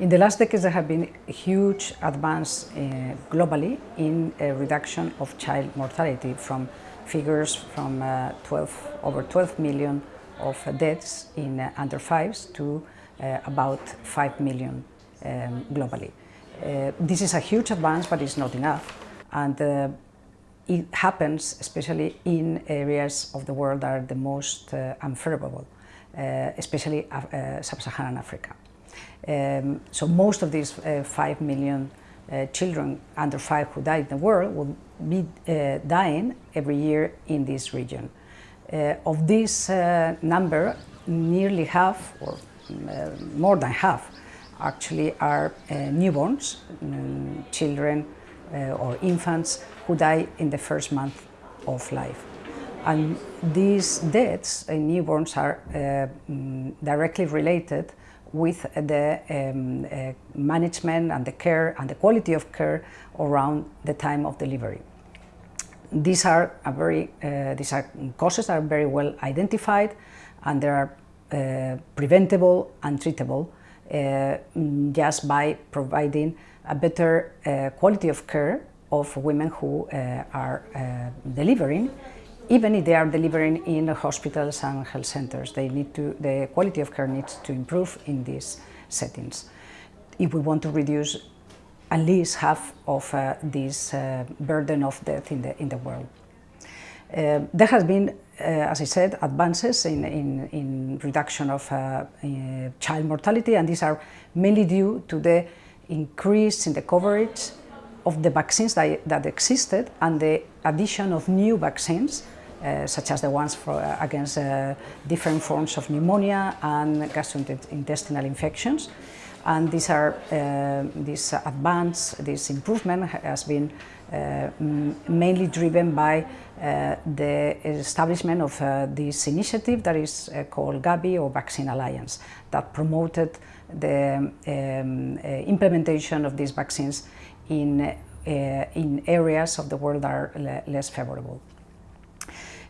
In the last decades, there have been huge advance uh, globally in a reduction of child mortality from figures from uh, 12, over 12 million of deaths in uh, under fives to uh, about 5 million um, globally. Uh, this is a huge advance, but it's not enough. And uh, it happens especially in areas of the world that are the most unfavorable, especially sub-Saharan Africa. Um, so most of these uh, 5 million uh, children under 5 who die in the world will be uh, dying every year in this region. Uh, of this uh, number, nearly half, or uh, more than half, actually are newborns, um, children or infants who die in the first month of life. And these deaths in newborns are mm, directly related with the um, uh, management and the care and the quality of care around the time of delivery. These are very, uh, these are causes are very well identified and they are uh, preventable and treatable uh, just by providing a better uh, quality of care of women who uh, are delivering even if they are delivering in hospitals and health centers, they need to, the quality of care needs to improve in these settings. If we want to reduce at least half of uh, this uh, burden of death in the, in the world. Uh, there has been, uh, as I said, advances in, in, in reduction of uh, uh, child mortality and these are mainly due to the increase in the coverage of the vaccines that, that existed and the addition of new vaccines uh, such as the ones for, uh, against uh, different forms of pneumonia and gastrointestinal infections. And these are, uh, this advance, this improvement has been mainly driven by the establishment of this initiative that is called Gavi or Vaccine Alliance that promoted the um, implementation of these vaccines in, in areas of the world that are less favorable.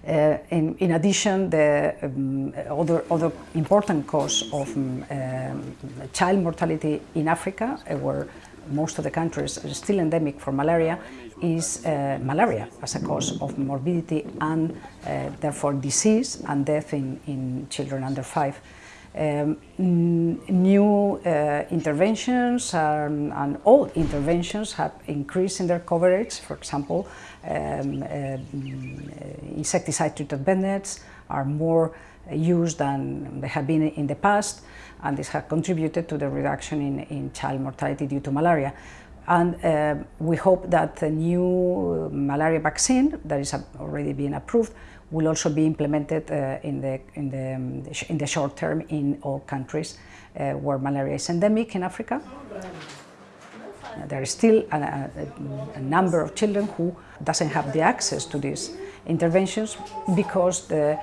Uh, in, in, addition, the um, other, other important cause of um, um, child mortality in Africa, uh, where most of the countries are still endemic for malaria, is uh, malaria as a cause of morbidity and uh, therefore disease and death in, in children under five. Um, new uh, interventions um, and all interventions have increased in their coverage. For example, um, uh, insecticide-treated bed nets are more used than they have been in the past, and this has contributed to the reduction in, in child mortality due to malaria. And uh, we hope that the new malaria vaccine that is already being approved will also be implemented uh, in, the, in, the, um, in the short term in all countries uh, where malaria is endemic in Africa. There is still a, a, a, number of children who doesn't have the access to these interventions because the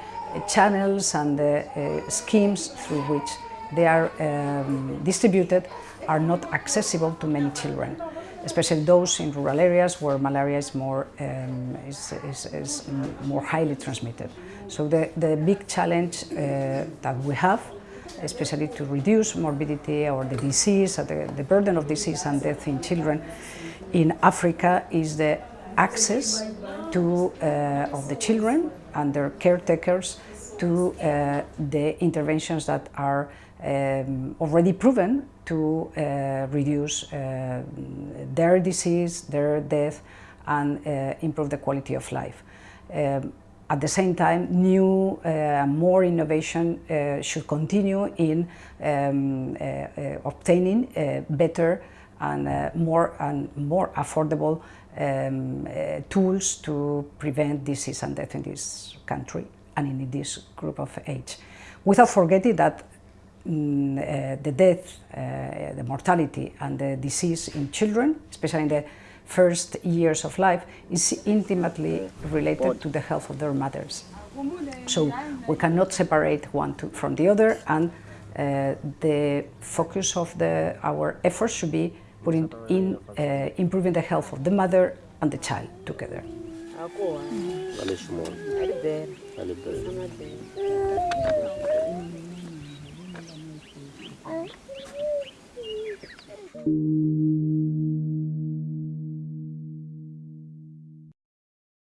channels and the uh, schemes through which they are um, distributed are not accessible to many children especially those in rural areas where malaria is more, um, is, is, is, more highly transmitted. So the, the big challenge uh, that we have, especially to reduce morbidity or the disease, or the, the burden of disease and death in children in Africa is the access to, uh, of the children and their caretakers to uh, the interventions that are um, already proven to uh, reduce uh, their disease, their death, and uh, improve the quality of life. Um, at the same time, new, uh, more innovation uh, should continue in um, uh, obtaining better and more and more affordable um, tools to prevent disease and death in this country and in this group of age. Without forgetting that Mm, uh, the death, uh, the mortality and the disease in children, especially in the first years of life, is intimately related to the health of their mothers. So we cannot separate one to, from the other and uh, the focus of the, our efforts should be putting in uh, improving the health of the mother and the child together. you.